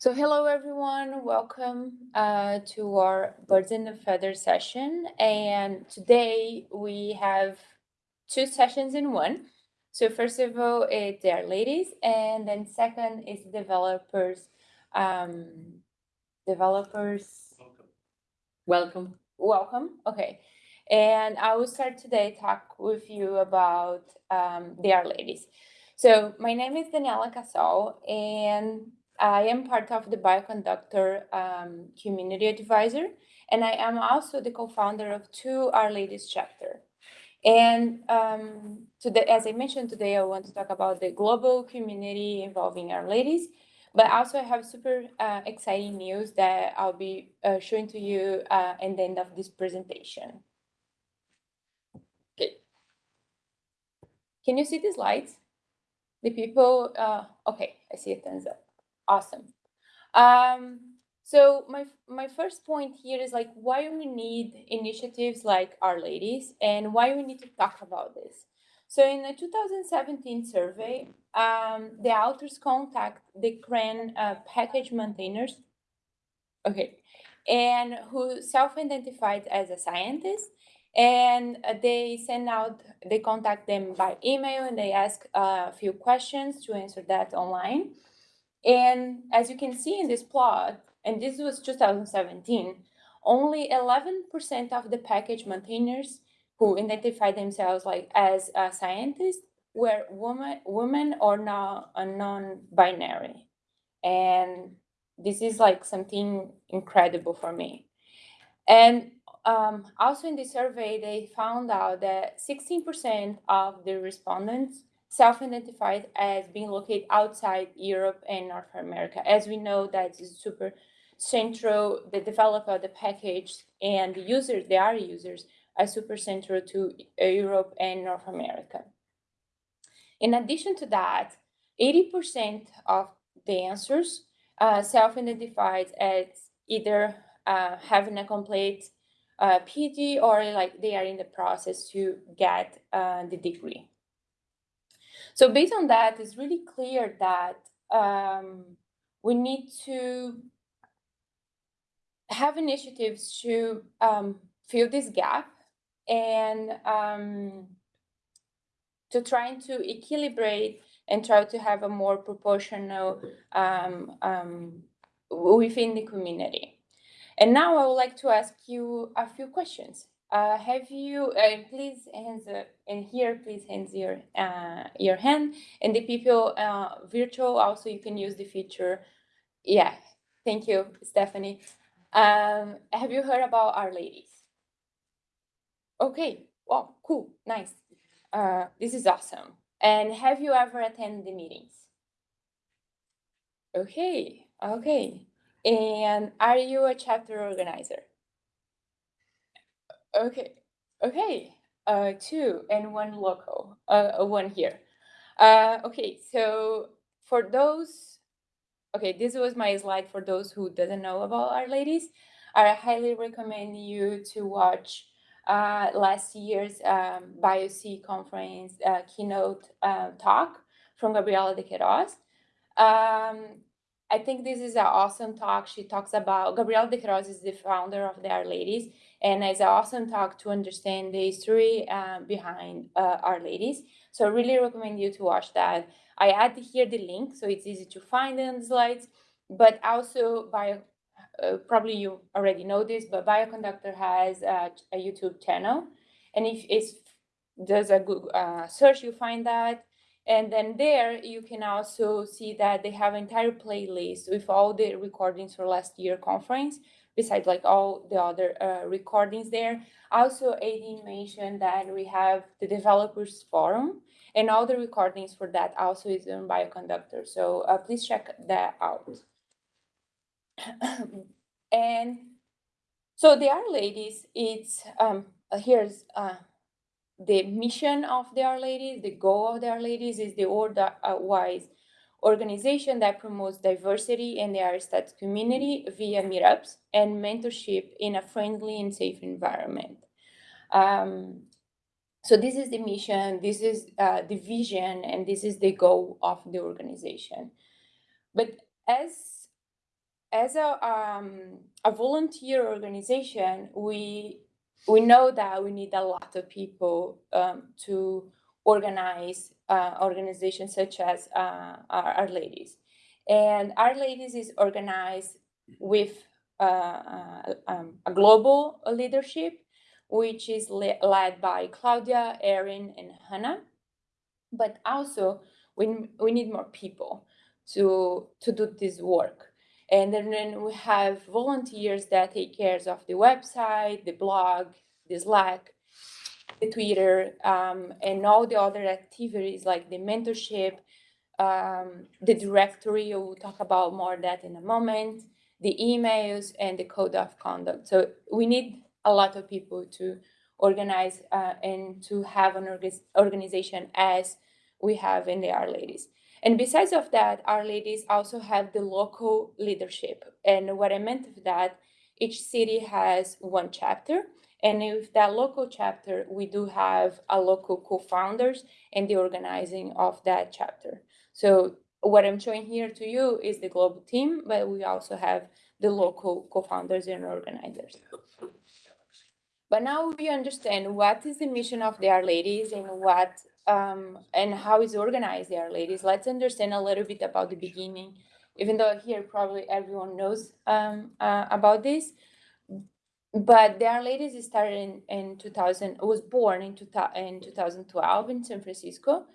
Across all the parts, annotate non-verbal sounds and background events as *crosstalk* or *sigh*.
So hello everyone, welcome uh, to our Birds and the Feather session. And today we have two sessions in one. So first of all, it's R-Ladies, and then second is developers. Um, developers. Welcome. Welcome. Welcome. Okay. And I will start today talk with you about um, the R-Ladies. So my name is Daniela Cassol, and I am part of the Bioconductor um, Community Advisor, and I am also the co-founder of two R-Ladies chapter. And um, today, as I mentioned today, I want to talk about the global community involving R-Ladies, but also I have super uh, exciting news that I'll be uh, showing to you uh, at the end of this presentation. Okay. Can you see the slides? The people, uh, okay, I see a thumbs up. Awesome. Um, so my my first point here is like why we need initiatives like R-Ladies and why we need to talk about this. So in the 2017 survey, um, the authors contact the CRAN uh, package maintainers, okay, and who self-identified as a scientist, and uh, they send out, they contact them by email and they ask a few questions to answer that online. And as you can see in this plot, and this was 2017, only 11% of the package maintainers who identify themselves like as a scientist were woman, women or not a non-binary. And this is like something incredible for me. And um, also in the survey, they found out that 16% of the respondents self-identified as being located outside Europe and North America. As we know, that is super central, the developer, the package, and the users, they are users, are super central to Europe and North America. In addition to that, 80% of the answers uh, self-identified as either uh, having a complete uh, PhD or like they are in the process to get uh, the degree. So based on that, it's really clear that um, we need to have initiatives to um, fill this gap and um, to trying to equilibrate and try to have a more proportional um, um, within the community. And now I would like to ask you a few questions. Uh, have you, uh, please hands, uh, and here, please hands your, uh, your hand. And the people uh, virtual, also you can use the feature. Yeah, thank you, Stephanie. Um, have you heard about R-Ladies? Okay, wow, cool, nice. Uh, this is awesome. And have you ever attended the meetings? Okay, okay. And are you a chapter organizer? Okay, okay, uh, two and one local, uh, uh, one here. Uh, okay, so for those, okay, this was my slide for those who doesn't know about R-Ladies. I highly recommend you to watch uh, last year's um, BioC conference uh, keynote uh, talk from Gabriela de Queiroz. Um, I think this is an awesome talk. She talks about, Gabriela de Queiroz is the founder of the R-Ladies, and it's an awesome talk to understand the history uh, behind uh, R-Ladies. So I really recommend you to watch that. I add here the link, so it's easy to find in the slides, but also Bio, uh, probably you already know this, but Bioconductor has a, a YouTube channel. And if it's does a Google uh, search, you find that. And then there you can also see that they have an entire playlist with all the recordings for last year conference, besides like all the other uh, recordings there. Also, Aedin mentioned that we have the developers forum and all the recordings for that also is on Bioconductor. So uh, please check that out. *coughs* and so the R-Ladies, it's, um, here's uh, the mission of the R-Ladies, the goal of the R-Ladies is the order-wise organization that promotes diversity in the Aristat community via meetups and mentorship in a friendly and safe environment. Um, so this is the mission, this is uh, the vision, and this is the goal of the organization. But as as a um, a volunteer organization, we we know that we need a lot of people um, to organize uh, organizations such as uh, our, Ladies. And R-Ladies is organized with uh, uh um, a global leadership, which is le led by Claudia, Erin, and Hannah. But also, we, we need more people to, to do this work. And then, we have volunteers that take care of the website, the blog, the Slack, the Twitter, um, and all the other activities like the mentorship, um, the directory, we'll talk about more that in a moment, the emails, and the code of conduct. So we need a lot of people to organize uh, and to have an organization as we have in the R-Ladies. And besides of that, R-Ladies also have the local leadership. And what I meant of that, each city has one chapter. And with that local chapter, we do have a local co-founders and the organizing of that chapter. So what I'm showing here to you is the global team, but we also have the local co-founders and organizers. But now we understand what is the mission of the R-Ladies and what um, and how is organized there, Ladies. Let's understand a little bit about the beginning, even though here probably everyone knows um, uh, about this. But the R-Ladies started in, in 2000, was born in, two, in 2012 in San Francisco.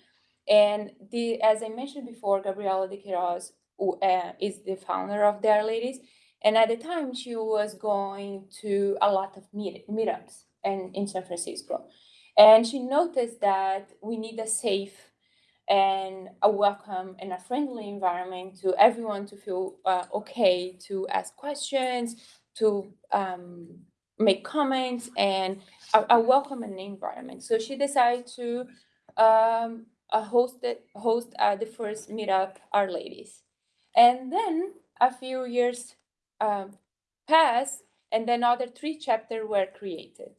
And the as I mentioned before, Gabriela de Queiroz uh, is the founder of the R-Ladies. And at the time, she was going to a lot of meet, meetups in, in San Francisco. And she noticed that we need a safe and a welcome and a friendly environment to everyone to feel uh, okay to ask questions, to um, make comments, and a, a welcoming environment. So she decided to um, uh, host, uh, the first meetup, R-Ladies. And then a few years um, passed, and then other three chapters were created.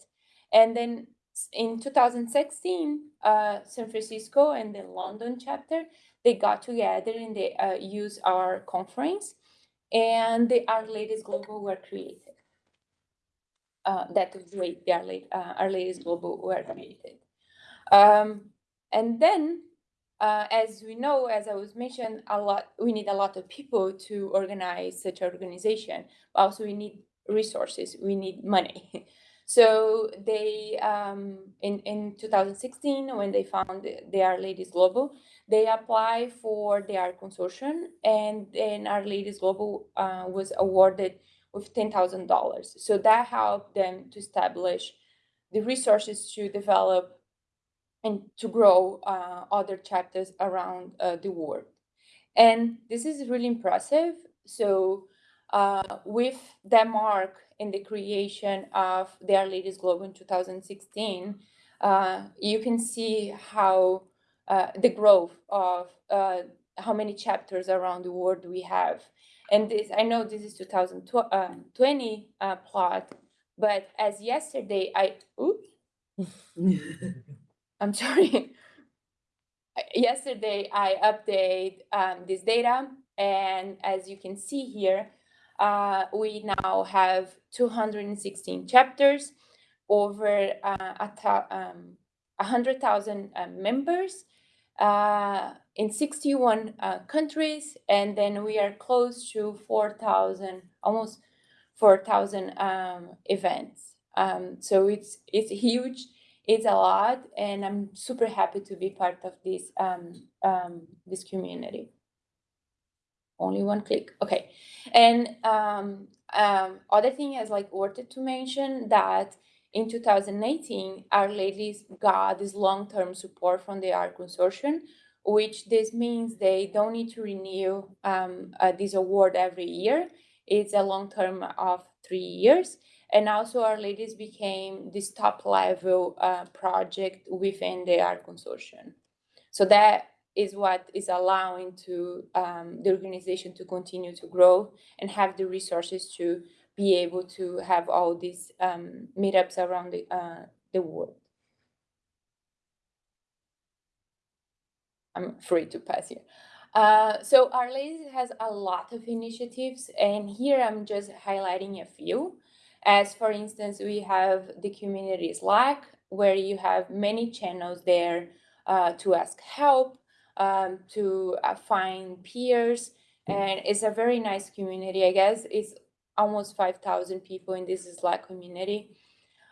And then in 2016, uh, San Francisco and the London chapter, they got together and they uh, used our conference and the R-Ladies Global were created. Uh, that was the Our, uh, R-Ladies Global were created. Um, and then, uh, as we know, as I was mentioned, a lot we need a lot of people to organize such organization. Also, we need resources. We need money. *laughs* So they, um, in, in 2016, when they found the R-Ladies Global, they applied for the R Consortium and then R-Ladies Global uh, was awarded with $10,000. So that helped them to establish the resources to develop and to grow uh, other chapters around uh, the world. And this is really impressive. So uh, with Denmark in the creation of their latest globe in 2016, uh, you can see how uh, the growth of uh, how many chapters around the world we have. And this, I know this is 2020 uh, uh, plot, but as yesterday, I, oops, *laughs* I'm sorry. yesterday, I update um, this data, and as you can see here, uh, we now have 216 chapters, over uh, um, 100,000 uh, members uh, in 61 uh, countries, and then we are close to 4,000, almost 4,000 um, events. Um, so it's it's huge, it's a lot, and I'm super happy to be part of this um, um, this community only one click. Okay. And um, um, other thing is like worth it to mention that in 2018 R-Ladies got this long-term support from the R Consortium which this means they don't need to renew um, uh, this award every year. It's a long term of three years. And also R-Ladies became this top level uh, project within the R Consortium. So that is what is allowing to um, the organization to continue to grow and have the resources to be able to have all these um, meetups around the, uh, the world. I'm free to pass here. Uh, so Our has a lot of initiatives, and here I'm just highlighting a few. As for instance, we have the community Slack, where you have many channels there uh, to ask help, um, to uh, find peers, and it's a very nice community. I guess it's almost 5,000 people in this Slack community.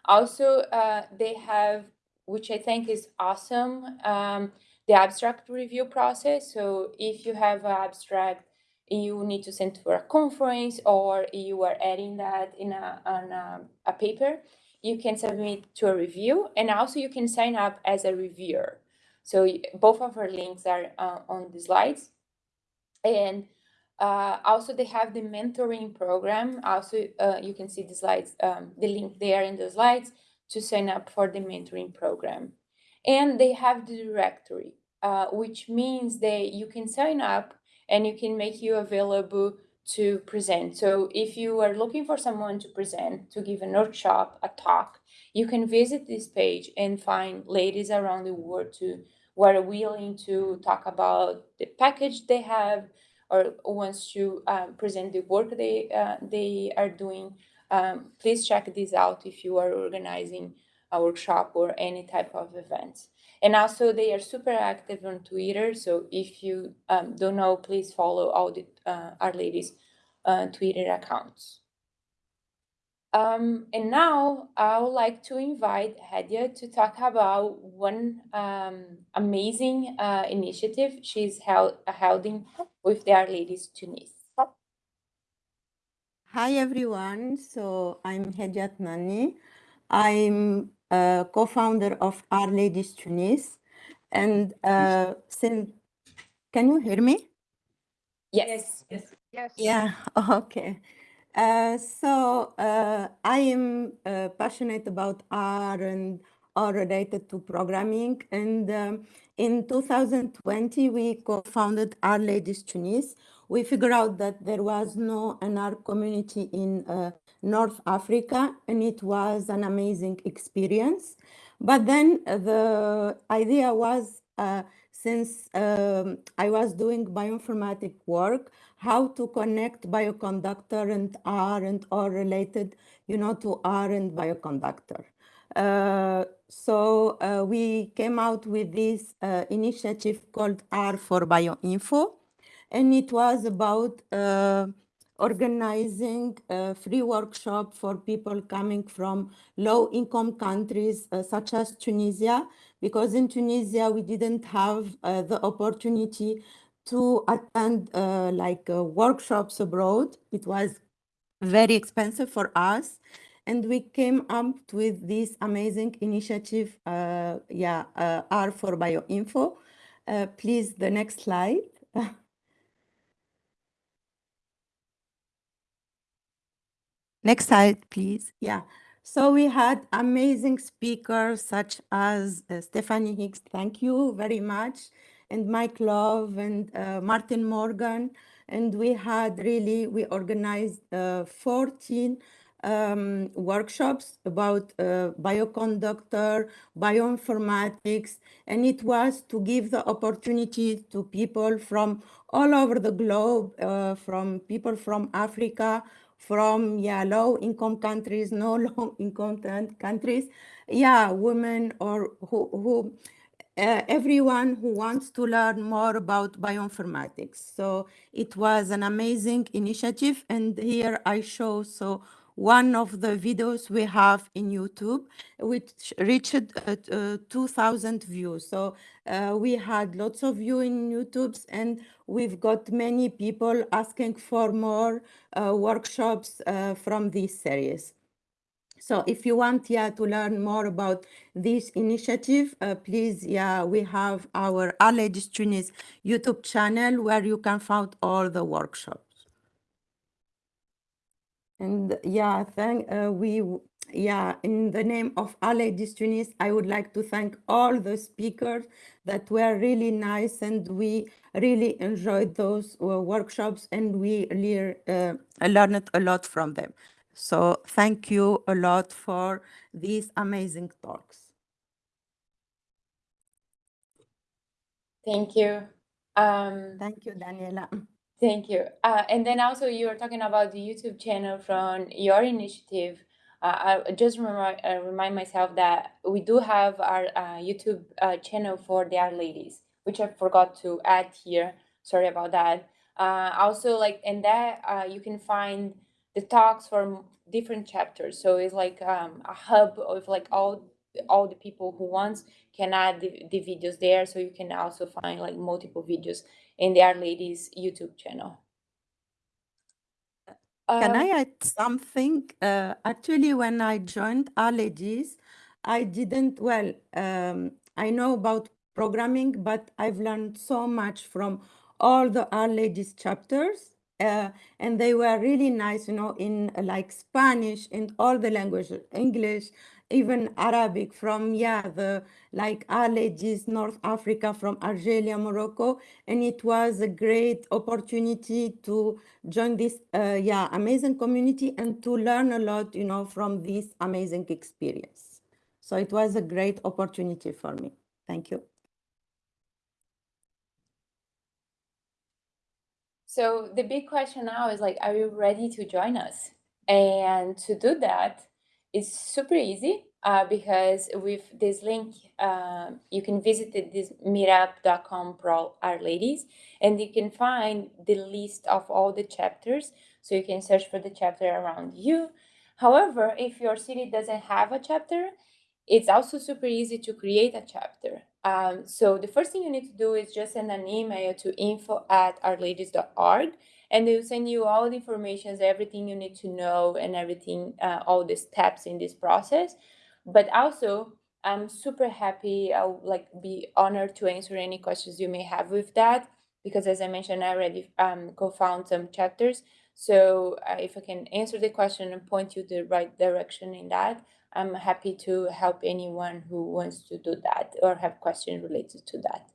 Also, uh, they have, which I think is awesome, um, the abstract review process. So if you have an abstract you need to send for a conference or you are adding that in a, on a, a paper, you can submit to a review and also you can sign up as a reviewer. So both of our links are uh, on the slides. And uh, also they have the mentoring program. Also, uh, you can see the slides, um, the link there in the slides to sign up for the mentoring program. And they have the directory, uh, which means that you can sign up and you can make you available to present. So if you are looking for someone to present, to give a workshop, a talk, you can visit this page and find ladies around the world to who are willing to talk about the package they have or wants to um, present the work they uh, they are doing. Um, please check this out if you are organizing a workshop or any type of event. And also they are super active on Twitter. So if you um, don't know, please follow all the uh, R-Ladies uh, Twitter accounts. Um, and now I would like to invite Hedia to talk about one um, amazing uh, initiative she's held, holding with the R-Ladies Tunis. Hi everyone, so I'm Hedia Tnani. I'm a co-founder of R-Ladies Tunis. And uh, since, can you hear me? Yes. Yes. Yes. Yeah, *laughs* okay. Uh, so uh, I am uh, passionate about R and R related to programming. And um, in 2020, we co-founded R-Ladies Tunis. We figured out that there was no NR community in uh, North Africa, and it was an amazing experience. But then the idea was, uh, since um, I was doing bioinformatic work, how to connect bioconductor and R and R related, you know, to R and bioconductor. Uh, so uh, we came out with this uh, initiative called R for Bioinfo, and it was about uh, organizing a free workshop for people coming from low-income countries uh, such as Tunisia, because in Tunisia we didn't have uh, the opportunity to attend uh, like uh, workshops abroad. It was very expensive for us. And we came up with this amazing initiative, uh, yeah, uh, R for Bioinfo. Please, the next slide. *laughs* next slide, please. Yeah. So we had amazing speakers such as uh, Stephanie Hicks. Thank you very much and Mike Love and uh, Martin Morgan. And we had really, we organized uh, 14 um, workshops about uh, bioconductor, bioinformatics, and it was to give the opportunity to people from all over the globe, uh, from people from Africa, from yeah, low income countries, no *laughs* low income countries, yeah, women or who, who uh, everyone who wants to learn more about bioinformatics. So it was an amazing initiative. And here I show so one of the videos we have in YouTube, which reached uh, uh, 2,000 views. So uh, we had lots of views in YouTube's and we've got many people asking for more uh, workshops uh, from this series. So if you want yeah, to learn more about this initiative, uh, please, yeah, we have our Ladies Tunis YouTube channel where you can find all the workshops. And yeah, thank uh, we yeah, in the name of Ladies Tunis, I would like to thank all the speakers that were really nice and we really enjoyed those uh, workshops and we really uh, learned a lot from them. So thank you a lot for these amazing talks. Thank you. Um, Thank you, Daniela. Thank you. Uh, and then also you were talking about the YouTube channel from your initiative. Uh, I just remind, uh, remind myself that we do have our uh, YouTube uh, channel for the R-Ladies, which I forgot to add here. Sorry about that. Uh, also, like in that, you can find the talks from different chapters. So it's like um, a hub of like all all the people who wants can add the, the videos there. So you can also find like multiple videos in the R-Ladies YouTube channel. Can Um, I add something? Uh, actually, when I joined R-Ladies, I didn't, well, um, I know about programming, but I've learned so much from all the R-Ladies chapters. Uh, and they were really nice, you know, in like Spanish, and all the languages, English, even Arabic from, yeah, the like Our North Africa, from Algeria, Morocco. And it was a great opportunity to join this uh, yeah amazing community and to learn a lot you know from this amazing experience so it was a great opportunity for me thank you So the big question now is like, are you ready to join us? And to do that, it's super easy uh, because with this link, uh, you can visit this meetup.com pro our ladies, and you can find the list of all the chapters. So you can search for the chapter around you. However, if your city doesn't have a chapter, it's also super easy to create a chapter. Um, so the first thing you need to do is just send an email to info at rladies.org and they'll send you all the information, everything you need to know and everything, uh, all the steps in this process. But also, I'm super happy, I'll like be honored to answer any questions you may have with that because as I mentioned, I already um, co-found some chapters. So uh, if I can answer the question and point you the right direction in that, I'm happy to help anyone who wants to do that or have questions related to that.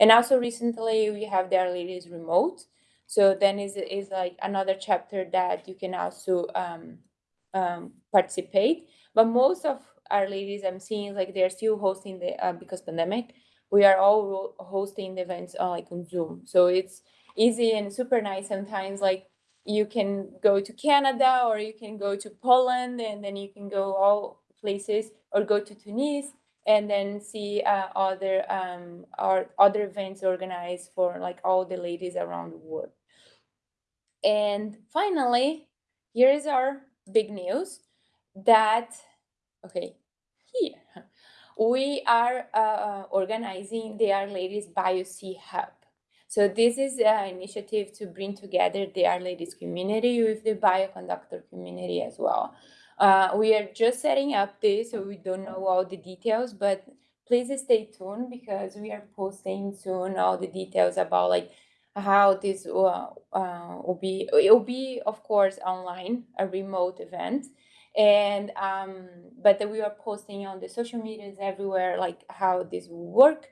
And also recently we have the R-Ladies remote. So then is is like another chapter that you can also um, um, participate. But most of our ladies I'm seeing like they're still hosting the uh, because pandemic. We are all hosting the events on like on Zoom. So it's easy and super nice sometimes like you can go to Canada or you can go to Poland and then you can go all places or go to Tunis and then see uh, other um, or other events organized for like all the ladies around the world. And finally, here is our big news that okay here we are uh, organizing the R-Ladies BioC Hub. So this is an initiative to bring together the R-Ladies community with the bioconductor community as well. Uh, we are just setting up this, so we don't know all the details, but please stay tuned because we are posting soon all the details about like how this uh, uh, will be. It will be, of course, online, a remote event, and um, but we are posting on the social medias everywhere, like how this will work.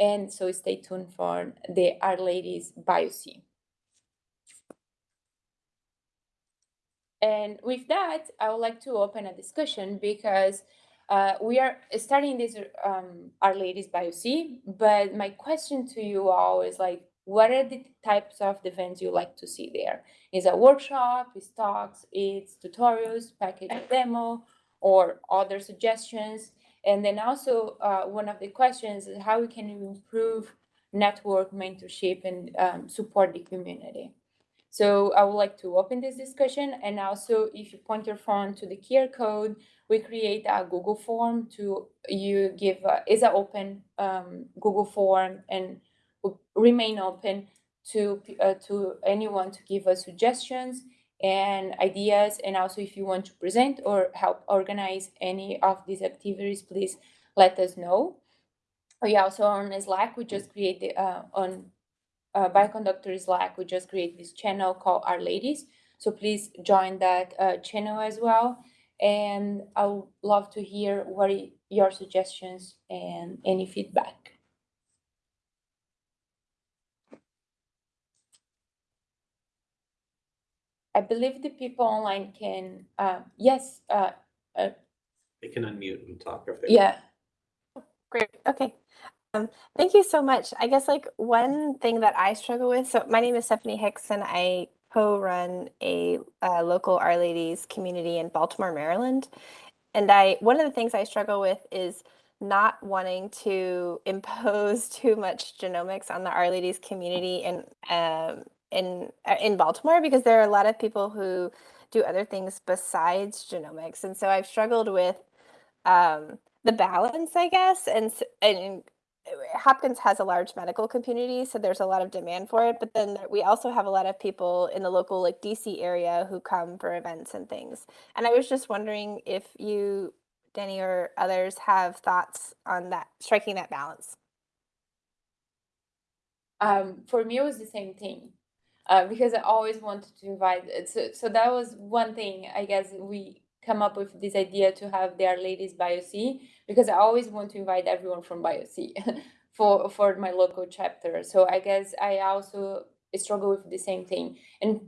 And so stay tuned for the R-Ladies BioC. And with that, I would like to open a discussion because uh, we are starting this um, R-Ladies BioC, but my question to you all is like, what are the types of events you like to see there? Is a workshop, is talks, it's tutorials, package demo, or other suggestions? And then also, uh, one of the questions is how we can improve network mentorship and um, support the community. So I would like to open this discussion and also if you point your phone to the QR code, we create a Google form to you give, uh, is an open um, Google form and remain open to, uh, to anyone to give us suggestions and ideas. And also if you want to present or help organize any of these activities, please let us know. We also on Slack, we just created uh, on uh, Bioconductor Slack, we just create this channel called R-Ladies. So please join that uh, channel as well. And I would love to hear what your suggestions and any feedback. I believe the people online can, uh, yes, uh, They can unmute and talk if they. Want. Yeah, Great, okay. Thank you so much. I guess like one thing that I struggle with. So my name is Stephanie Hicks, and I co-run a uh, local R-Ladies community in Baltimore, Maryland. And I one of the things I struggle with is not wanting to *laughs* impose too much genomics on the R-Ladies community and um, in uh, in Baltimore because there are a lot of people who do other things besides genomics, and so I've struggled with um, the balance, I guess, and and uh, Hopkins has a large medical community, so there's a lot of demand for it. But then we also have a lot of people in the local, like DC area, who come for events and things. And I was just wondering if you, Denny, or others have thoughts on that, striking that balance. um, for me it was the same thing uh, because i always wanted to invite uh, so, so that was one thing i guess we come up with this idea to have their ladies bioc because i always want to invite everyone from bioc *laughs* for for my local chapter. So i guess i also struggle with the same thing. And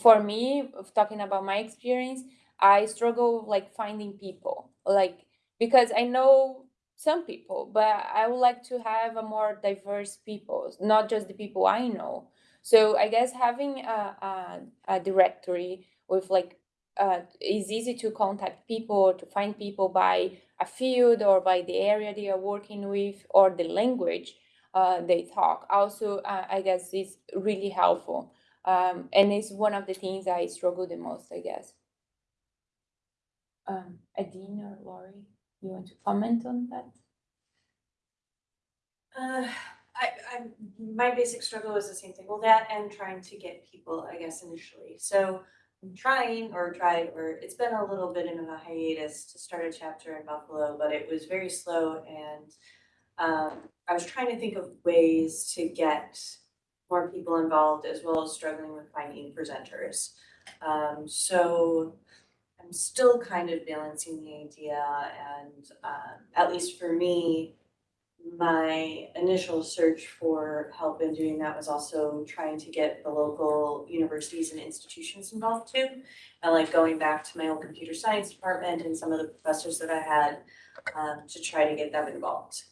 for me talking about my experience i struggle like finding people. Like because i know some people, but I would like to have a more diverse people, not just the people I know. So I guess having a, a, a directory with like uh, is easy to contact people, to find people by a field or by the area they are working with or the language uh, they talk. Also, uh, I guess is really helpful. Um, and it's one of the things I struggle the most, I guess. Um, Aedin or Laurie? You want to comment on that? I, I, my basic struggle is the same thing. Well, that and trying to get people, I guess, initially. So I'm trying or tried, or it's been a little bit of a hiatus to start a chapter in Buffalo, but it was very slow and um, I was trying to think of ways to get more people involved as well as struggling with finding presenters. Um, so I'm still kind of balancing the idea and um, at least for me, my initial search for help in doing that was also trying to get the local universities and institutions involved too. And like going back to my old computer science department and some of the professors that I had um, to try to get them involved.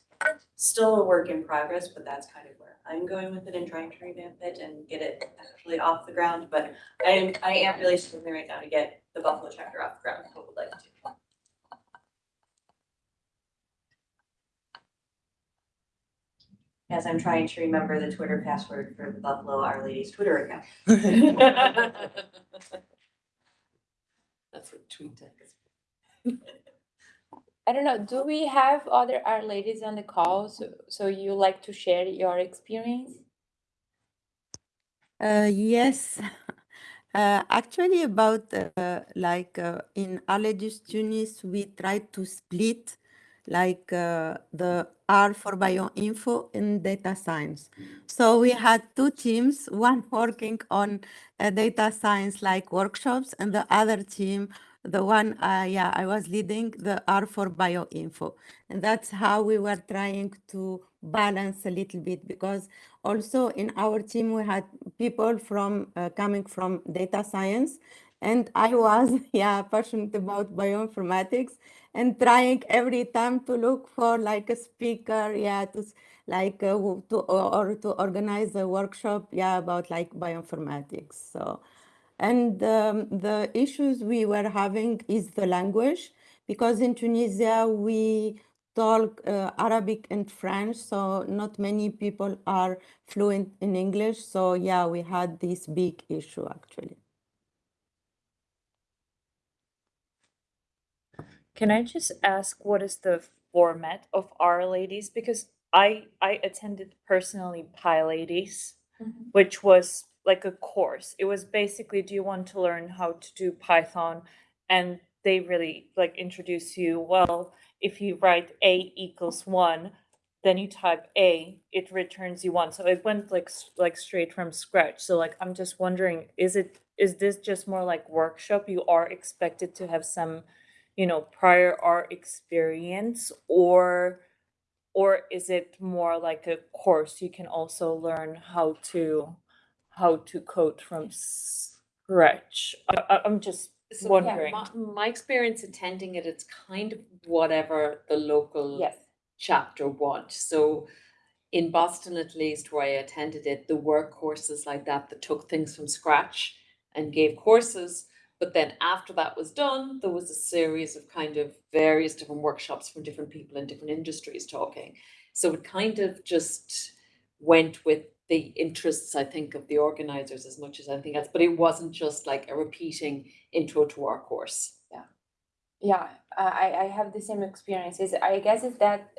Still a work in progress, but that's kind of where I'm going with it and trying to revamp it and get it actually off the ground. But I am, I am really struggling right now to get the Buffalo chapter off the ground. I would like to. As I'm trying to remember the Twitter password for the Buffalo R-Ladies Twitter account. *laughs* That's what tweet tech is. I don't know. Do we have other R-Ladies on the call? So, so you like to share your experience? Uh, yes, *laughs* uh, actually about uh, like uh, in Allergist Tunis, we tried to split like uh, the R for bioinfo in data science. So we had two teams, one *laughs* working on uh, data science like workshops and the other team, the one, uh, yeah, I was leading the R for bioinfo. And that's how we were trying to balance a little bit because also in our team we had people from uh, coming from data science and i was *laughs* yeah passionate about bioinformatics and trying every time to look for like a speaker yeah to like uh, to or, to organize a workshop yeah about like bioinformatics so and um, the issues we were having is the language because in tunisia we talk uh, Arabic and French, so not many people are fluent in English. So yeah, we had this big issue actually. Can I just ask what is the format of R-Ladies? Because I I attended personally PyLadies, mm-hmm. which was like a course. It was basically do you want to learn how to do Python? And they really like introduce you, well, if you write A equals one, then you type A, it returns you one. So it went like s- like straight from scratch. So like I'm just wondering, is it is this just more like workshop? You are expected to have some you know prior art experience or or is it more like a course you can also learn how to how to code from scratch I, I- i'm just So wondering my, my experience attending it, it's kind of whatever the local Yes. chapter want. So in Boston at least, where I attended it, there were courses like that that took things from scratch and gave courses. But then after that was done, there was a series of kind of various different workshops from different people in different industries talking. So it kind of just went with the interests, I think, of the organizers as much as anything else. But it wasn't just like a repeating intro to our course. Yeah, Yeah, I, I have the same experiences. I guess is that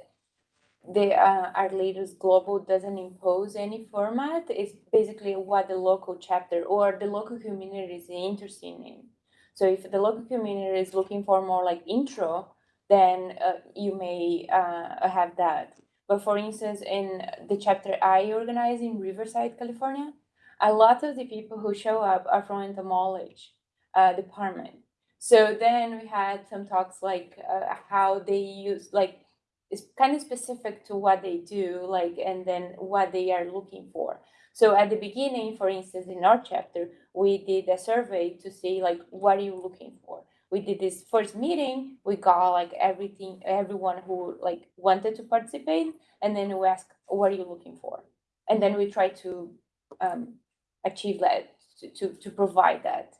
the uh, Our Leaders Global doesn't impose any format. It's basically what the local chapter or the local community is interested in. So if the local community is looking for more like intro, then uh, you may uh, have that. But for instance, in the chapter I organize in Riverside, California, a lot of the people who show up are from entomology uh, department. So then we had some talks like uh, how they use like it's kind of specific to what they do, like and then what they are looking for. So at the beginning, for instance, in our chapter, we did a survey to see like what are you looking for. We did this first meeting. We got like everything, everyone who like wanted to participate, and then we asked, "What are you looking for?" And then we try to um, achieve that to, to to provide that.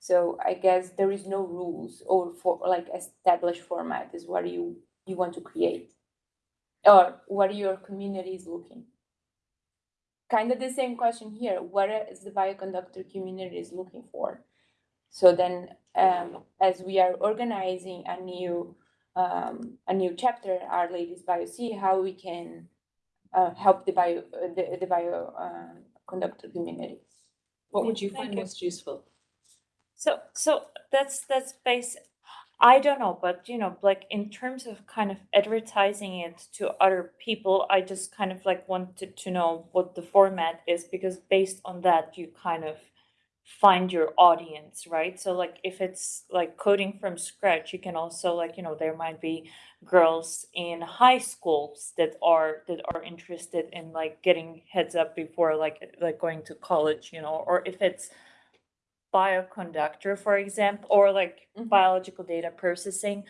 So I guess there is no rules or for like established format is what you you want to create or what your community is looking. Kind of the same question here. What is the bioconductor community is looking for? So then, um, as we are organizing a new um, a new chapter, R-Ladies Bio C, how we can uh, help the bio the, the bio uh, community. What would you find most useful? So so that's that's basic. I don't know, but you know, like in terms of kind of advertising it to other people, I just kind of like wanted to know what the format is because based on that you kind of find your audience, right? So like if it's like coding from scratch, you can also like, you know, there might be girls in high schools that are that are interested in like getting heads up before like like going to college, you know, or if it's bioconductor, for example, or like Mhm. biological data processing,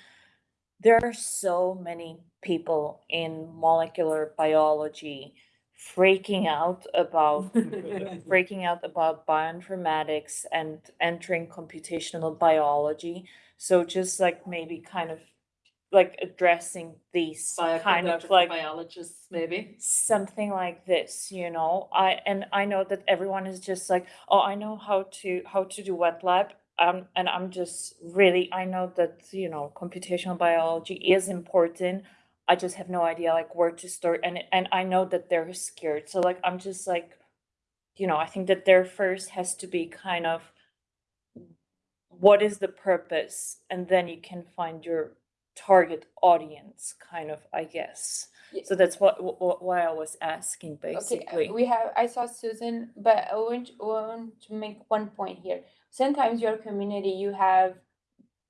there are so many people in molecular biology freaking out about *laughs* freaking out about bioinformatics and entering computational biology. So just like maybe kind of like addressing these kind of like biologists, maybe? something like this you know? I and i know that everyone is just like oh i know how to how to do wet lab um and i'm just really i know that you know computational biology is important. I just have no idea like where to start and and i know that they're scared. So like i'm just like you know i think that there first has to be kind of what is the purpose? And then you can find your target audience kind of i guess Ye- so that's what, what why I was asking Okay, uh, basically. we have, I saw Susan, but I want, want to make one point here. Sometimes your community, you have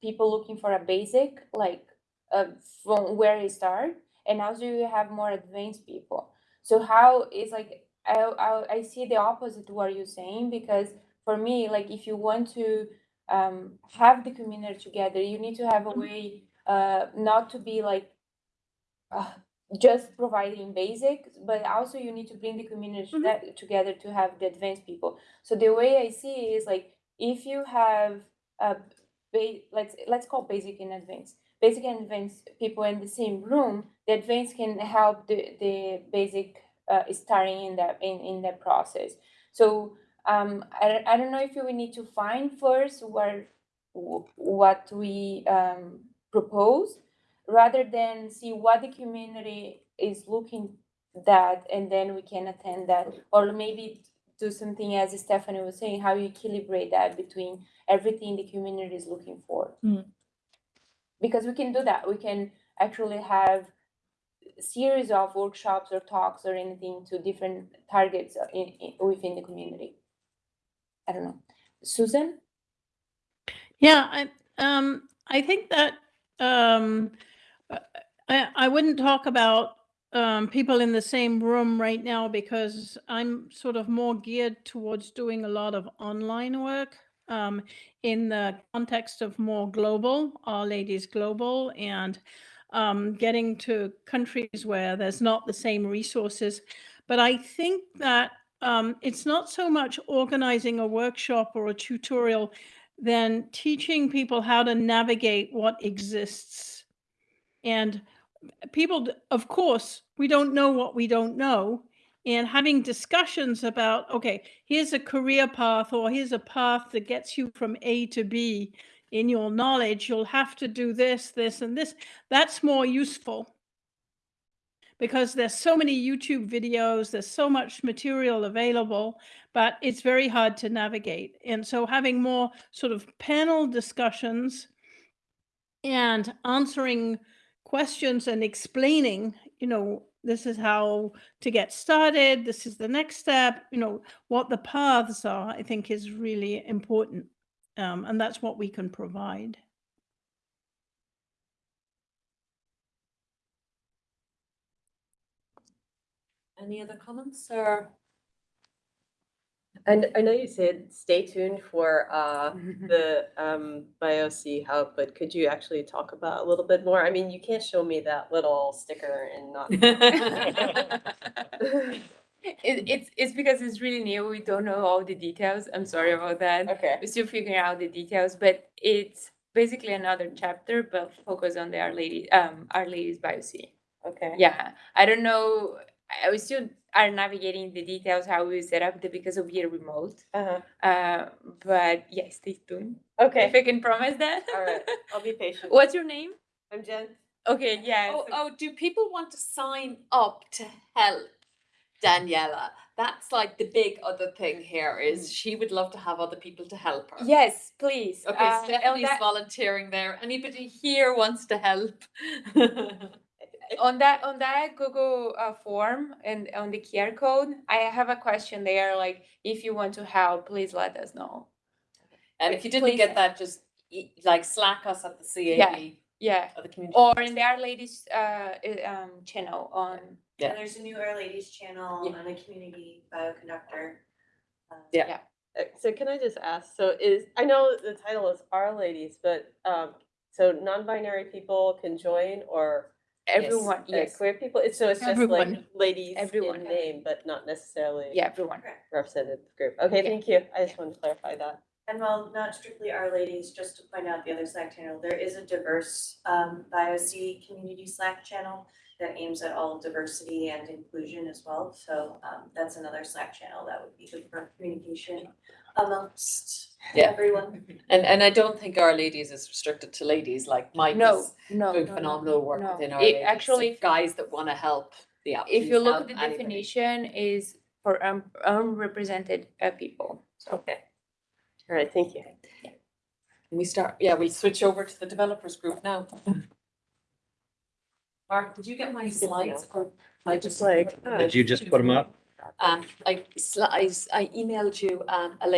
people looking for a basic, like, uh, from where they start, and also you have more advanced people. So how is like, I, I, I see the opposite to what you're saying, because for me, like, if you want to, um, have the community together, you need to have a way, uh, not to be like, uh, just providing basics, but also you need to bring the community Mhm. that- together to have the advanced people. So the way I see it is like if you have a let's let's call basic and advanced, basic and advanced people in the same room, the advanced can help the the basic uh, starting in that in in that process. So um, I don't- I don't know if we need to find first where what we um, propose rather than see what the community is looking that and then we can attend that. Or maybe do something as stephanie was saying how you calibrate that between everything the community is looking for. Mm. because we can do that. We can actually have a series of workshops or talks or anything to different targets in, in, within the community. I don't know. Susan? Yeah, I, um, I think that, um, I, I wouldn't talk about, um, people in the same room right now because I'm sort of more geared towards doing a lot of online work, um, in the context of more global, All Ladies Global. And, um, getting to countries where there's not the same resources. But I think that um, it's not so much organizing a workshop or a tutorial than teaching people how to navigate what exists. And people, of course, we don't know what we don't know. And having discussions about, okay, here's a career path or here's a path that gets you from A to B in your knowledge, you'll have to do this, this, and this. That's more useful because there's so many YouTube videos, there's so much material available, but it's very hard to navigate. And so having more sort of panel discussions and answering questions and explaining, you know, this is how to get started, this is the next step, you know, what the paths are, I think is really important. Um, and that's what we can provide. Any other comments or? And I know you said stay tuned for uh *laughs* the um BioC hub, but could you actually talk about a little bit more? I mean, you can't show me that little sticker and not. *laughs* *laughs* It, it's, it's because it's really new. We don't know all the details. I'm sorry about that. Okay, We're still figuring out the details, but it's basically another chapter, but focus on the Our Lady, um, R-Ladies BioC. okay. Yeah, I don't know. I we still are navigating the details how we set up the because of year remote. Uh-huh. Uh, but yeah, stay tuned. Okay, If I can promise that. all right. *laughs* I'll be patient. What's your name? I'm Jen. Okay, yeah. Oh, oh, do people want to sign up to help Daniela? That's like the big other thing here is she would love to have other people to help her. Yes, please. Okay, Uh, Stephanie's that- volunteering there. Anybody here wants to help? *laughs* *laughs* on that on that Google uh, form and on the QR code, I have a question there. Like, if you want to help, please let us know. And if you didn't Please. get that, just e- like slack us at the CAB Yeah, or the community. or in the R-Ladies uh, um, channel on. Yeah. And there's a new R-Ladies channel Yeah. and a community bioconductor. uh, Yeah. Uh, So can I just ask, so is, I know the title is R-Ladies, but um, so non-binary people can join or? Everyone, uh, yes, Queer people, It's- so it's just like Everyone. ladies Everyone. in name, but not necessarily yeah, everyone. represented group. Okay, Yeah. thank you. I just wanted to clarify that. And while not strictly R-Ladies, just to point out the other Slack channel, there is a diverse um BioC community Slack channel that aims at all diversity and inclusion as well. So um that's another Slack channel that would be good for communication amongst Yeah. everyone. And and I don't think R-Ladies is restricted to ladies, like Mike No, is no, doing no, no, phenomenal work no. within Our It Ladies. so actually- Guys that wanna help, yeah. If you look at the anybody. definition, is for um, unrepresented uh, people. So Okay. All right, thank you. Can we start, yeah, we'll switch over to the developers group now. Mark, did you get my slides or? I just like, Did you just put them up? Um, I slides, I emailed you um a link